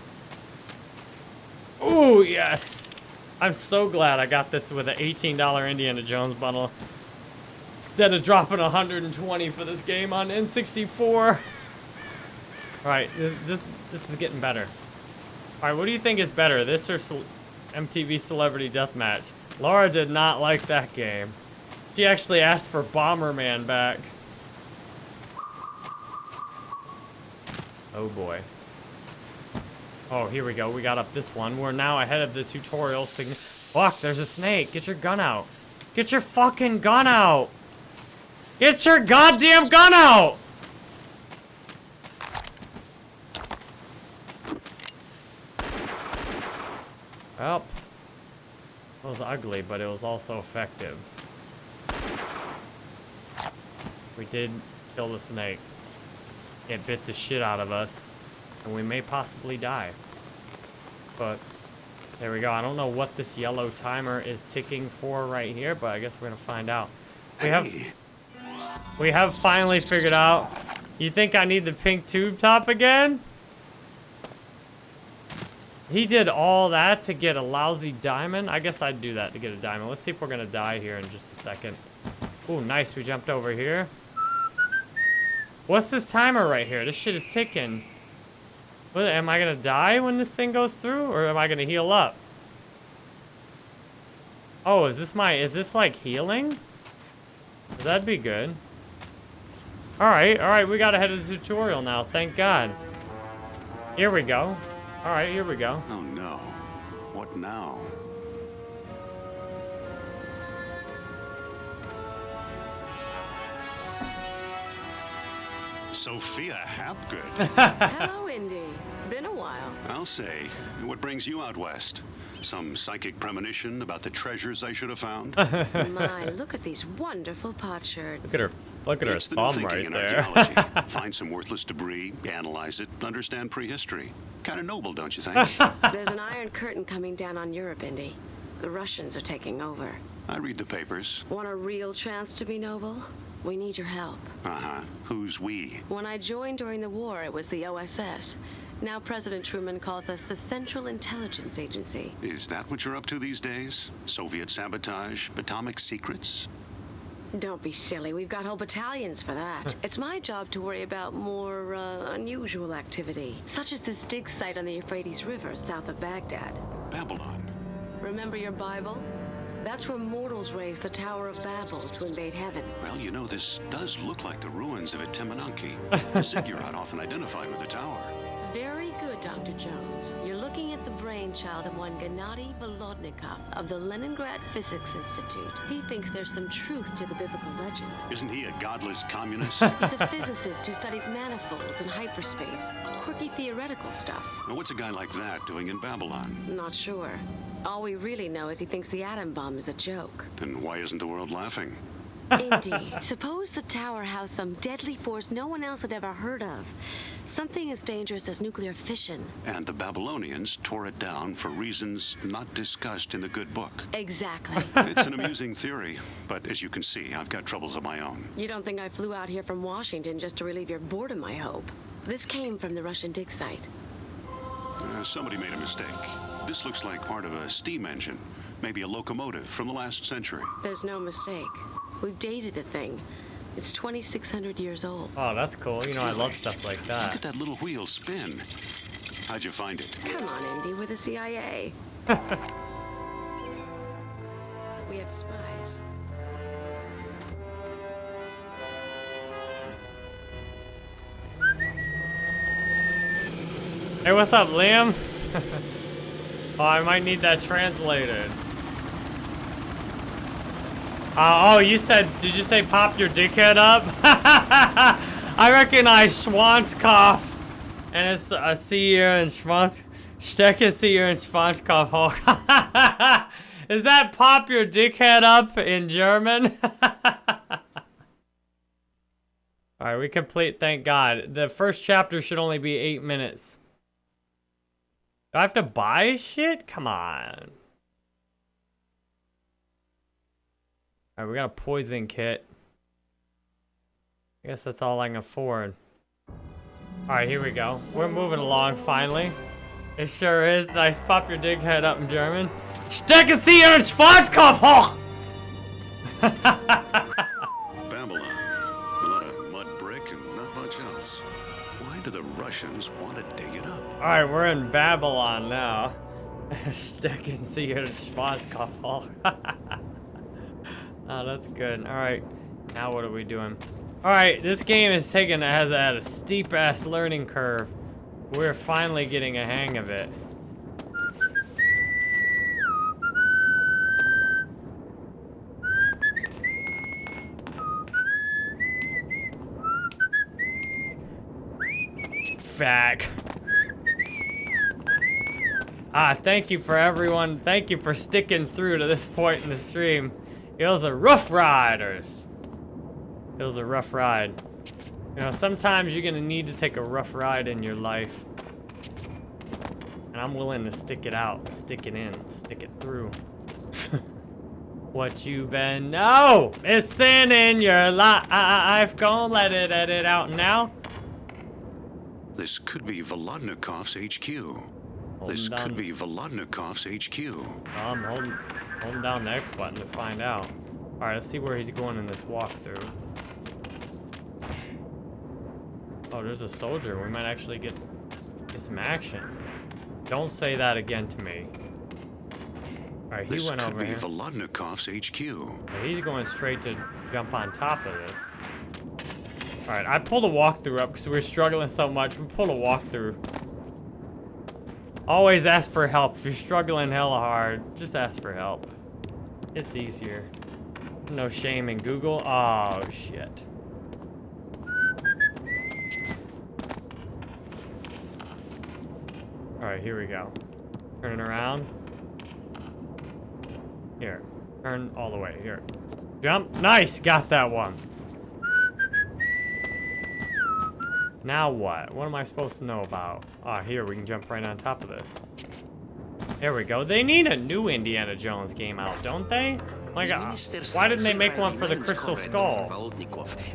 Ooh, yes! I'm so glad I got this with an $18 Indiana Jones bundle. Instead of dropping 120 for this game on N64. Alright, this, this is getting better. Alright, what do you think is better, this or Ce MTV Celebrity Deathmatch? Laura did not like that game. She actually asked for Bomberman back. Oh boy. Oh, here we go. We got up this one. We're now ahead of the tutorial. Fuck, there's a snake. Get your gun out. Get your fucking gun out. Get your goddamn gun out! Well, it was ugly, but it was also effective. We did kill the snake. It bit the shit out of us, and we may possibly die. But, there we go. I don't know what this yellow timer is ticking for right here, but I guess we're gonna find out. We have... We have finally figured out. You think I need the pink tube top again? He did all that to get a lousy diamond? I guess I'd do that to get a diamond. Let's see if we're going to die here in just a second. Oh, nice. We jumped over here. What's this timer right here? This shit is ticking. What, am I going to die when this thing goes through? Or am I going to heal up? Oh, is this my... Is this like healing? That'd be good. Alright, alright, we got ahead of the tutorial now, thank God. Here we go. Alright, here we go. Oh no. What now? Sophia Hapgood. *laughs* Hello, Indy. Been a while. I'll say. What brings you out west? Some psychic premonition about the treasures I should have found? *laughs* My, look at these wonderful potsherds. Look at her, look at it's her thumb the right in there. archaeology. *laughs* Find some worthless debris, analyze it, understand prehistory. Kind of noble, don't you think? *laughs* There's an iron curtain coming down on Europe, Indy. The Russians are taking over. I read the papers. Want a real chance to be noble? We need your help. Uh-huh. Who's we? When I joined during the war, it was the OSS. Now President Truman calls us the Central Intelligence Agency. Is that what you're up to these days? Soviet sabotage? Atomic secrets? Don't be silly. We've got whole battalions for that. it's my job to worry about more uh, unusual activity, such as this dig site on the Euphrates River south of Baghdad. Babylon. Remember your Bible? That's where mortals raised the Tower of Babel to invade heaven. Well, you know, this does look like the ruins of Etemenanki. *laughs* Ziggurat often identified with the tower. Very good, Dr. Jones. You're looking at the brainchild of one Gennady Volodnikov of the Leningrad Physics Institute. He thinks there's some truth to the biblical legend. Isn't he a godless communist? He's a physicist who studies manifolds and hyperspace. Quirky theoretical stuff. now, what's a guy like that doing in Babylon? Not sure. All we really know is he thinks the atom bomb is a joke. Then why isn't the world laughing? Indy, *laughs* suppose the tower housed some deadly force no one else had ever heard of. Something as dangerous as nuclear fission. And the Babylonians tore it down for reasons not discussed in the good book. Exactly. *laughs* It's an amusing theory, but as you can see, I've got troubles of my own. you don't think I flew out here from Washington just to relieve your boredom, I hope. This came from the Russian dig site. Uh, somebody made a mistake. This looks like part of a steam engine. Maybe a locomotive from the last century. There's no mistake. We've dated the thing. It's 2,600 years old. Oh, that's cool. You know, I love stuff like that. Look at that little wheel spin. How'd you find it? Come on, Indy, we're the CIA. *laughs* we have spies. Hey, what's up, Liam? *laughs* oh, I might need that translated. Uh, oh, you said, did you say pop your dickhead up? *laughs* I recognize Schwanzkopf. And it's a uh, see you and Schwanz... Stecken see you and Schwanzkopf. Hulk. *laughs* Is that pop your dickhead up in German? *laughs* Alright, we complete, thank God. The first chapter should only be eight minutes. Do I have to buy shit? Come on. Alright, we got a poison kit. I guess that's all I can afford. Alright, here we go. We're moving along, finally. It sure is. Nice. Pop your dig head up in German. Stecken Sie Ihren Schwarzkopf hoch! *laughs* Babylon. A lot of mud brick and not much else. Why do the Russians want to dig it up? Alright, we're in Babylon now. Stecken Sie Ihren Schwarzkopf hoch. *laughs* oh, that's good. Alright. Now what are we doing? Alright, this game is taking has had a steep ass learning curve. We're finally getting a hang of it. Fack. Ah, thank you for everyone. Thank you for sticking through to this point in the stream. It was a rough riders. It was a rough ride. You know, sometimes you're gonna need to take a rough ride in your life. And I'm willing to stick it out, stick it in, stick it through. *laughs* what you been no missing in your life? Gonna let it edit out now. This could be Volodnikov's HQ. Holding This down, could be Volodnikov's HQ. I'm holding, holding down the X button to find out. All right, let's see where he's going in this walkthrough. Oh, there's a soldier. We might actually get, get some action. Don't say that again to me. All right, he This went over be here. Volodnikov's HQ. He's going straight to jump on top of this. All right, I pulled a walkthrough up because we were struggling so much. We pulled a walkthrough. Always ask for help. If you're struggling hella hard, just ask for help. It's easier. No shame in Google. Oh, shit. All right, here we go. Turning around. Here. Turn all the way. Here. Jump. Nice. Got that one. Now what? What am I supposed to know about? Ah, here. We can jump right on top of this. There we go. They need a new Indiana Jones game out, don't they? Like, uh, why didn't they make one for the Crystal Skull?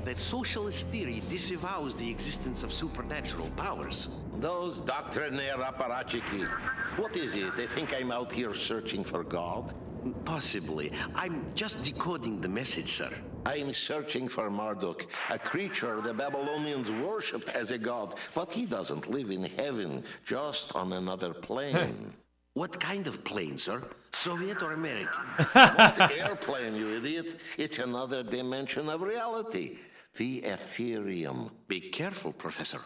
That socialist theory disavows the existence of supernatural powers. Those doctrinaire apparatchiki. What is it? They think I'm out here searching for God? Possibly. I'm just decoding the message, sir. I'm searching for Marduk, a creature the Babylonians worshipped as a god, but he doesn't live in heaven, just on another plane. What kind of plane, sir? Soviet or American? *laughs* Not airplane, you idiot. It's another dimension of reality. The Aetherium. Be careful, Professor.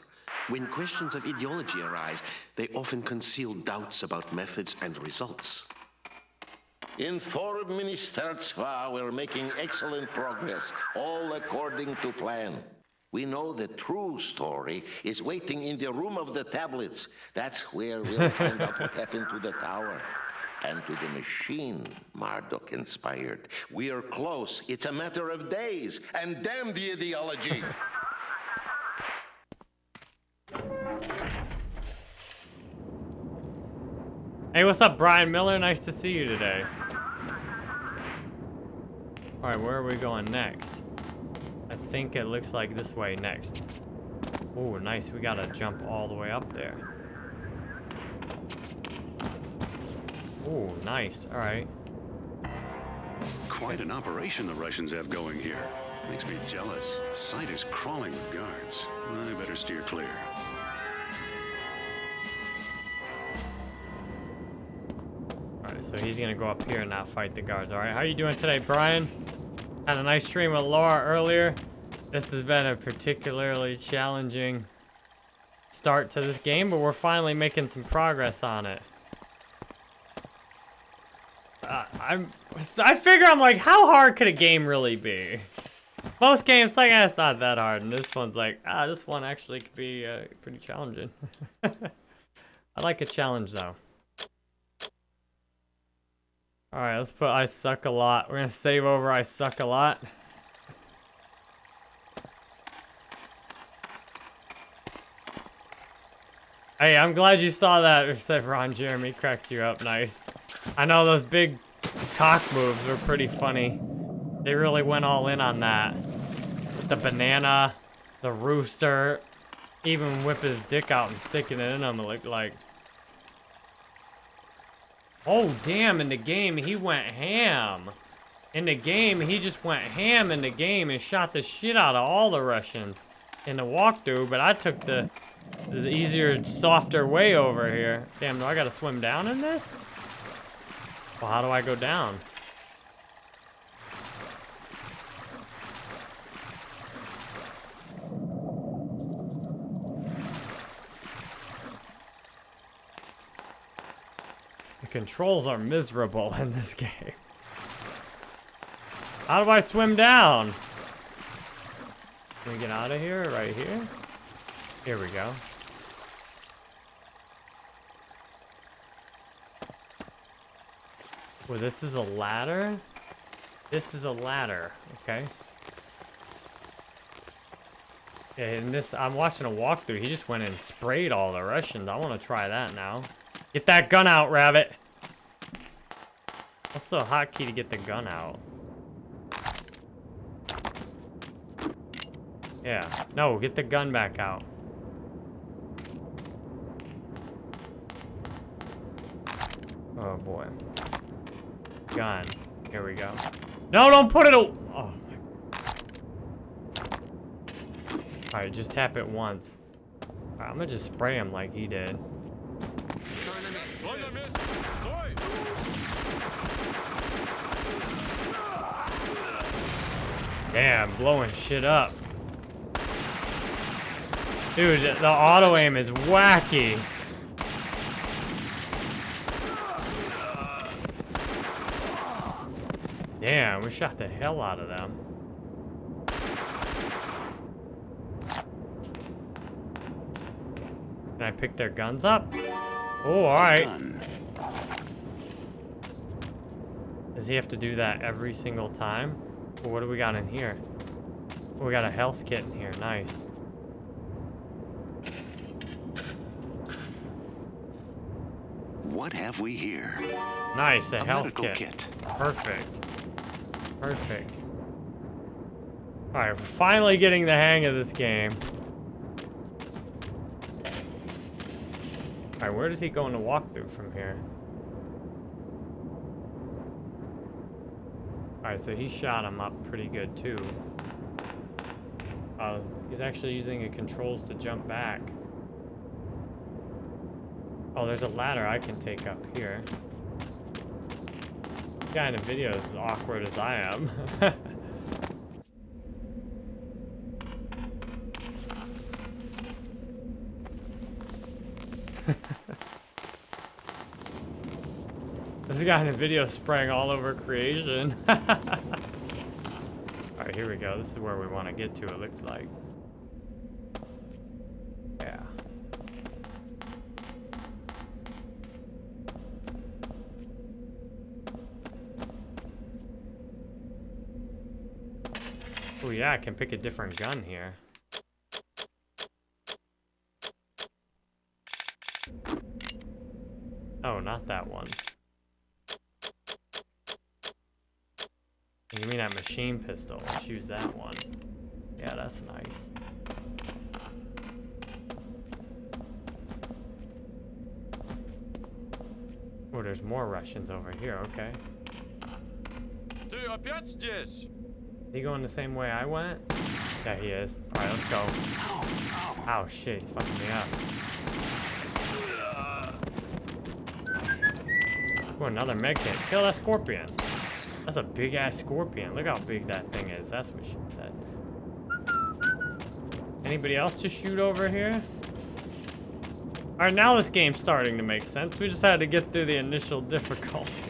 When questions of ideology arise, they often conceal doubts about methods and results. In Forum Ministerstva, we're making excellent progress, all according to plan. We know the true story is waiting in the room of the tablets. That's where we'll find out what happened to the tower. And to the machine Marduk inspired. We are close. It's a matter of days. And damn the ideology. Hey, what's up, Brian Miller? Nice to see you today. All right, where are we going next? I think it looks like this way next. Oh, nice. We gotta jump all the way up there. Oh, nice. All right. Quite an operation the Russians have going here. Makes me jealous. Site is crawling with guards. I better steer clear. So he's gonna go up here and not fight the guards. Alright, how are you doing today, Brian? Had a nice stream with Laura earlier. This has been a particularly challenging start to this game, but we're finally making some progress on it. Uh, I'm, I figure I'm like, how hard could a game really be? Most games, like, eh, it's not that hard, and this one's like, ah, this one actually could be uh, pretty challenging. *laughs* I like a challenge, though. Alright, let's put I suck a lot. We're gonna save over I suck a lot. Hey, I'm glad you saw that, said Ron Jeremy cracked you up nice. I know those big cock moves were pretty funny. They really went all in on that. With the banana, the rooster, even whip his dick out and sticking it in him like, like Oh, damn, in the game, he went ham. In the game, he just went ham in the game and shot the shit out of all the Russians in the walkthrough, but I took the, the easier, softer way over here. Damn, do I gotta swim down in this? Well, how do I go down? Controls are miserable *laughs* in this game. How do I swim down? Can we get out of here? Right here? Here we go. Well, this is a ladder? This is a ladder, okay. And this, I'm watching a walkthrough. He just went and sprayed all the Russians. I want to try that now. Get that gun out, Rabbit. What's the hotkey to get the gun out? Yeah. No, get the gun back out. Oh boy. Gun. Here we go. No, don't put it. Oh. Alright, just tap it once. Right, I'm gonna just spray him like he did. Damn, blowing shit up. Dude, the auto aim is wacky. Damn, we shot the hell out of them. Can I pick their guns up? Oh, alright. Does he have to do that every single time? What do we got in here? We got a health kit in here. Nice. What have we here? Nice, a, a health kit. kit. Perfect. Perfect. Alright, we're finally getting the hang of this game. Alright, where does he go in the walkthrough from here? Alright, so he shot him up pretty good too. Uh, he's actually using the controls to jump back. Oh, there's a ladder I can take up here. The guy in the video is as awkward as I am. *laughs* This guy in the video spraying all over creation. *laughs* Alright, here we go. This is where we want to get to, it looks like. Yeah. Oh yeah, I can pick a different gun here. Oh, not that one. You mean that machine pistol? Let's use that one. Yeah, that's nice. Oh, there's more Russians over here, okay. опять здесь? He going the same way I went? Yeah, he is. Alright, let's go. Oh shit, he's fucking me up. Ooh, another med kit. Kill that scorpion. That's a big ass scorpion. Look how big that thing is. That's what she said. Anybody else to shoot over here? Alright, now this game's starting to make sense. We just had to get through the initial difficulty.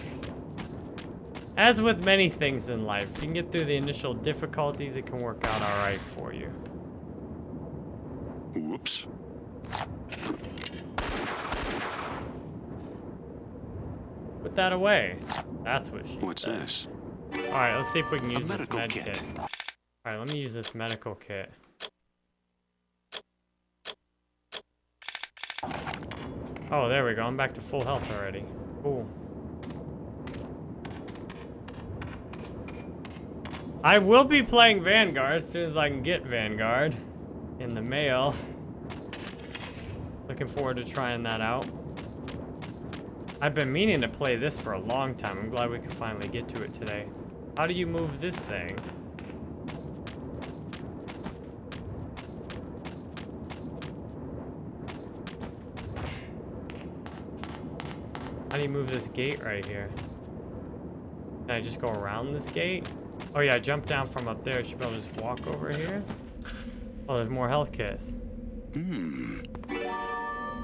As with many things in life, you can get through the initial difficulties, it can work out alright for you. Whoops. Put that away. That's what she What's said. this? Alright, let's see if we can use this medical med kit. kit. Alright, let me use this medical kit. Oh, there we go. I'm back to full health already. Cool. I will be playing Vanguard as soon as I can get Vanguard in the mail. Looking forward to trying that out. I've been meaning to play this for a long time. I'm glad we could finally get to it today. How do you move this thing? How do you move this gate right here? Can I just go around this gate? Oh yeah, jump down from up there. Should be able to just walk over here. Oh, there's more health kits. Hmm.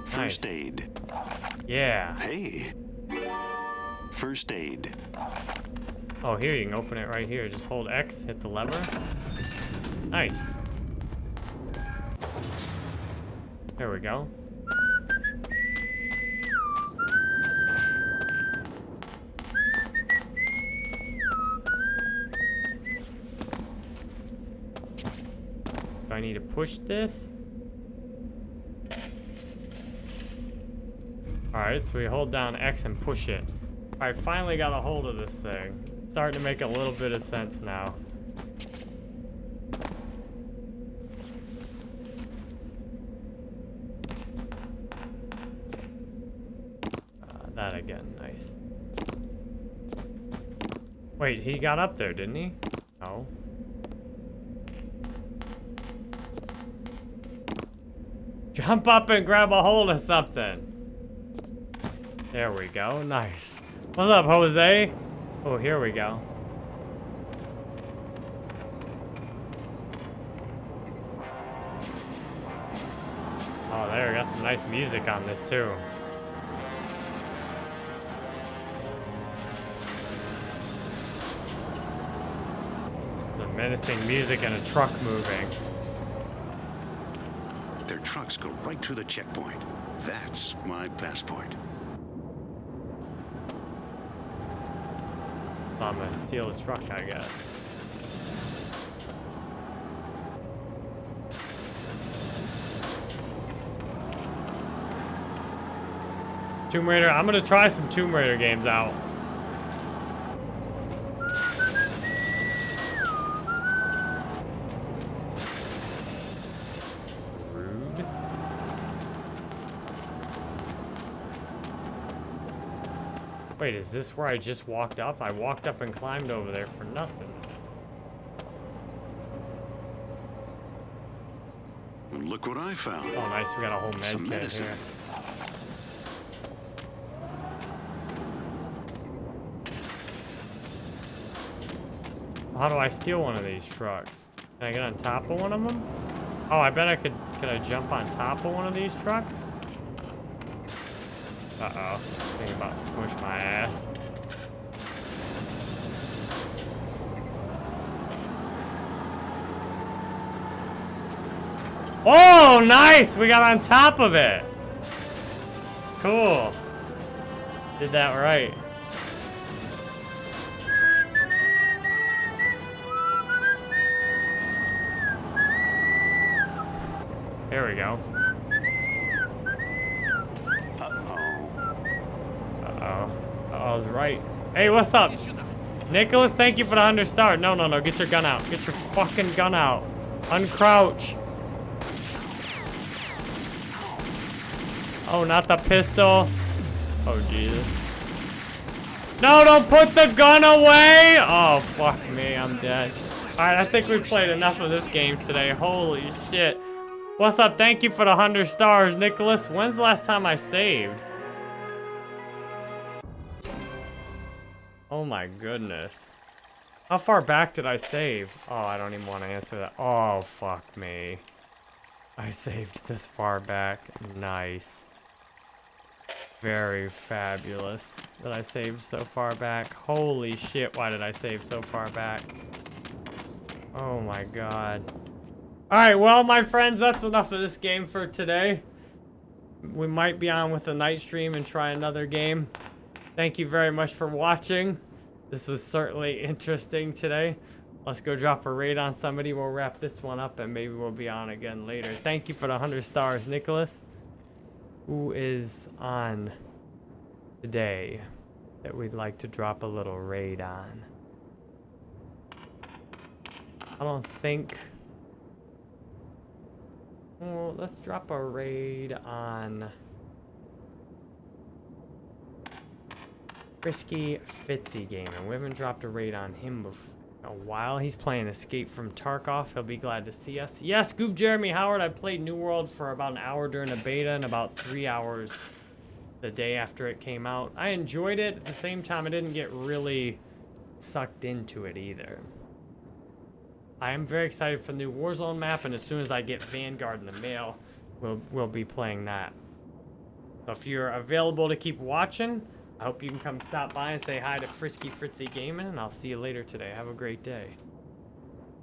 First aid. Yeah. Hey. First aid. Oh, here you can open it right here. Just hold X, hit the lever. Nice. There we go. Do I need to push this? Alright, so we hold down X and push it. I finally got a hold of this thing. Starting to make a little bit of sense now. Uh, that again, nice. Wait, he got up there, didn't he? No. Jump up and grab a hold of something. There we go. Nice. What's up, Jose? Oh, here we go. Oh, there. Got some nice music on this, too. The menacing music and a truck moving. Their trucks go right through the checkpoint. That's my passport. I'm gonna steal truck, I guess. Tomb Raider, I'm gonna try some Tomb Raider games out. Wait, is this where I just walked up? I walked up and climbed over there for nothing. And look what I found. Oh, nice. We got a whole med Some kit medicine. here. How do I steal one of these trucks? Can I get on top of one of them? Oh, I bet I could. Can I jump on top of one of these trucks? Uh-oh. Thinking about to squish my ass. Oh, nice! We got on top of it. Cool. Did that right. Hey, what's up? Nicholas, thank you for the 100 star. No, no, no. Get your gun out. Get your fucking gun out. Uncrouch. Oh, not the pistol. Oh, Jesus. No, don't put the gun away! Oh, fuck me, I'm dead. Alright, I think we've played enough of this game today. Holy shit. What's up? Thank you for the 100 stars, Nicholas. When's the last time I saved? Oh my goodness. How far back did I save? Oh, I don't even want to answer that. Oh, fuck me. I *laughs* saved this far back. Nice. Very fabulous that I saved so far back. Holy shit, why did I save so far back? Oh my god. Alright, well, my friends, that's enough of this game for today. We might be on with a night stream and try another game. Thank you very much for watching. This was certainly interesting today. Let's go drop a raid on somebody. We'll wrap this one up and maybe we'll be on again later. Thank you for the 100 stars, Nicholas. Who is on today that we'd like to drop a little raid on? I don't think... Well, let's drop a raid on... Frisky Fitzy Gamer. We haven't dropped a raid on him a while. He's playing Escape from Tarkov. He'll be glad to see us. Yes, Goop Jeremy Howard. I played New World for about an hour during the beta and about three hours the day after it came out. I enjoyed it. At the same time, I didn't get really sucked into it either. I am very excited for the new Warzone map, and as soon as I get Vanguard in the mail, we'll, we'll be playing that. So if you're available to keep watching, I hope you can come stop by and say hi to Frisky Fritzy Gaming, and I'll see you later today. Have a great day.